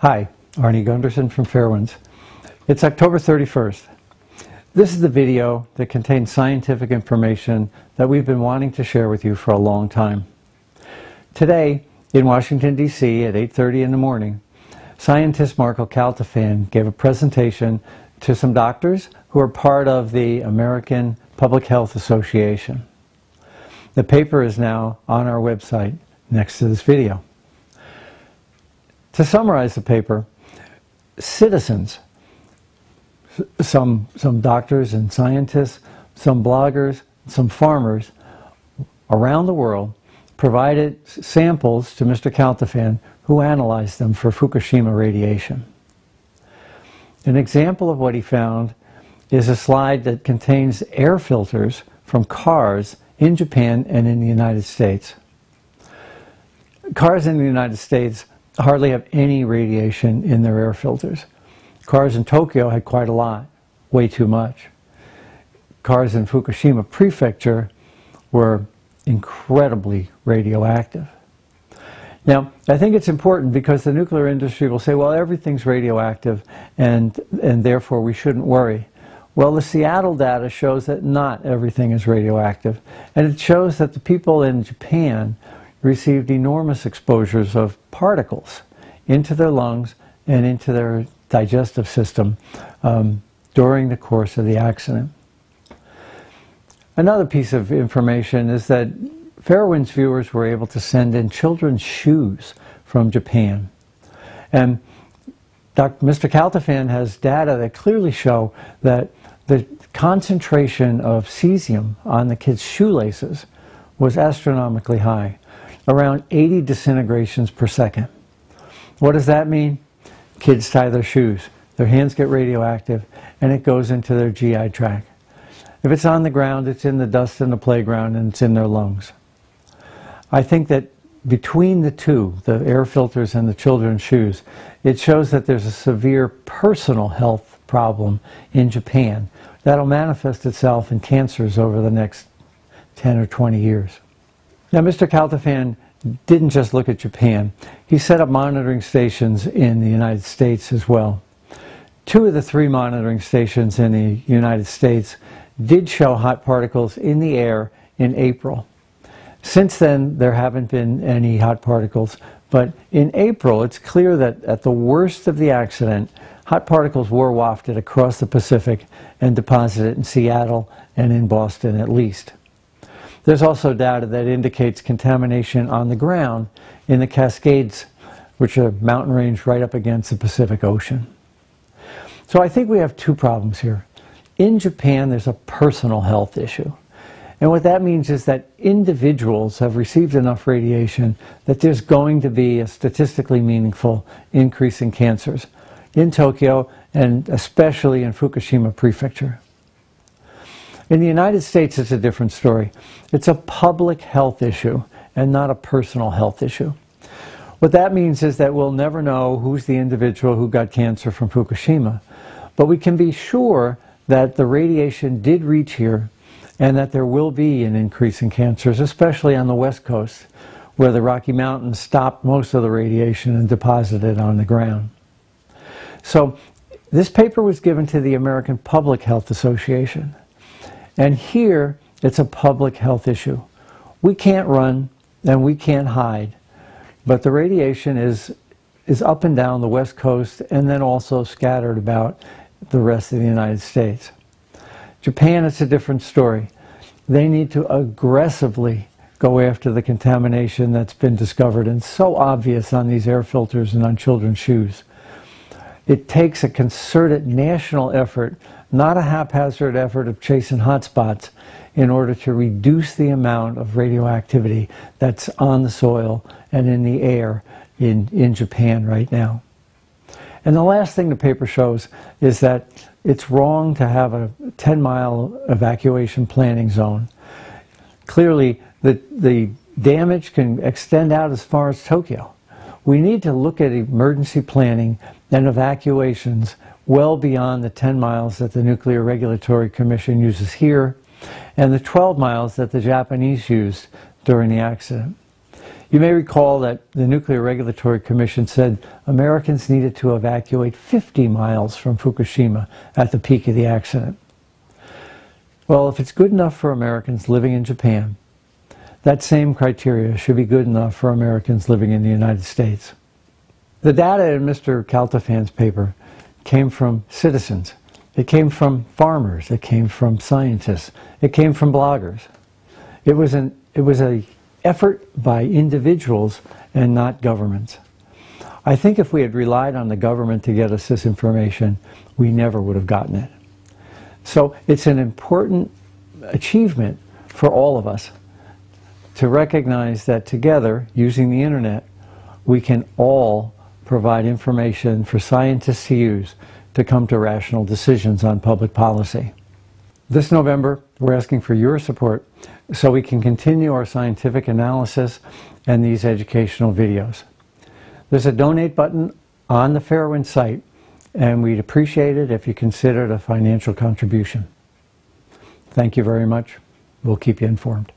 Hi, Arnie Gundersen from Fairewinds. It's October 31st. This is the video that contains scientific information that we've been wanting to share with you for a long time. Today, in Washington, D.C. at 8.30 in the morning, scientist Marco Kaltofen gave a presentation to some doctors who are part of the American Public Health Association. The paper is now on our website next to this video. To summarize the paper, citizens, some, some doctors and scientists, some bloggers, some farmers around the world provided samples to Mr. Kaltofen who analyzed them for Fukushima radiation. An example of what he found is a slide that contains air filters from cars in Japan and in the United States. Cars in the United States hardly have any radiation in their air filters. Cars in Tokyo had quite a lot, way too much. Cars in Fukushima prefecture were incredibly radioactive. Now, I think it's important because the nuclear industry will say, well, everything's radioactive and, and therefore we shouldn't worry. Well, the Seattle data shows that not everything is radioactive. And it shows that the people in Japan received enormous exposures of particles into their lungs and into their digestive system um, during the course of the accident. Another piece of information is that Fairewinds viewers were able to send in children's shoes from Japan. And Dr. Mr. Kaltofen has data that clearly show that the concentration of cesium on the kids' shoelaces was astronomically high around 80 disintegrations per second. What does that mean? Kids tie their shoes, their hands get radioactive, and it goes into their GI tract. If it's on the ground, it's in the dust in the playground and it's in their lungs. I think that between the two, the air filters and the children's shoes, it shows that there's a severe personal health problem in Japan that'll manifest itself in cancers over the next 10 or 20 years. Now, Mr. Kaltofen didn't just look at Japan. He set up monitoring stations in the United States as well. Two of the three monitoring stations in the United States did show hot particles in the air in April. Since then, there haven't been any hot particles, but in April, it's clear that at the worst of the accident, hot particles were wafted across the Pacific and deposited in Seattle and in Boston at least. There's also data that indicates contamination on the ground in the Cascades, which are mountain range right up against the Pacific Ocean. So I think we have two problems here. In Japan, there's a personal health issue. And what that means is that individuals have received enough radiation that there's going to be a statistically meaningful increase in cancers in Tokyo and especially in Fukushima Prefecture. In the United States, it's a different story. It's a public health issue and not a personal health issue. What that means is that we'll never know who's the individual who got cancer from Fukushima, but we can be sure that the radiation did reach here and that there will be an increase in cancers, especially on the West Coast, where the Rocky Mountains stopped most of the radiation and deposited on the ground. So this paper was given to the American Public Health Association. And here, it's a public health issue. We can't run and we can't hide, but the radiation is, is up and down the West Coast and then also scattered about the rest of the United States. Japan, it's a different story. They need to aggressively go after the contamination that's been discovered and so obvious on these air filters and on children's shoes. It takes a concerted national effort not a haphazard effort of chasing hotspots in order to reduce the amount of radioactivity that's on the soil and in the air in, in Japan right now. And the last thing the paper shows is that it's wrong to have a 10 mile evacuation planning zone. Clearly, the, the damage can extend out as far as Tokyo. We need to look at emergency planning and evacuations well beyond the 10 miles that the Nuclear Regulatory Commission uses here and the 12 miles that the Japanese used during the accident. You may recall that the Nuclear Regulatory Commission said Americans needed to evacuate 50 miles from Fukushima at the peak of the accident. Well, if it's good enough for Americans living in Japan, that same criteria should be good enough for Americans living in the United States. The data in Mr. Kaltofen's paper came from citizens. It came from farmers. It came from scientists. It came from bloggers. It was an it was a effort by individuals and not governments. I think if we had relied on the government to get us this information, we never would have gotten it. So it's an important achievement for all of us to recognize that together, using the internet, we can all provide information for scientists to use to come to rational decisions on public policy. This November, we're asking for your support so we can continue our scientific analysis and these educational videos. There's a donate button on the Fairwind site and we'd appreciate it if you considered a financial contribution. Thank you very much. We'll keep you informed.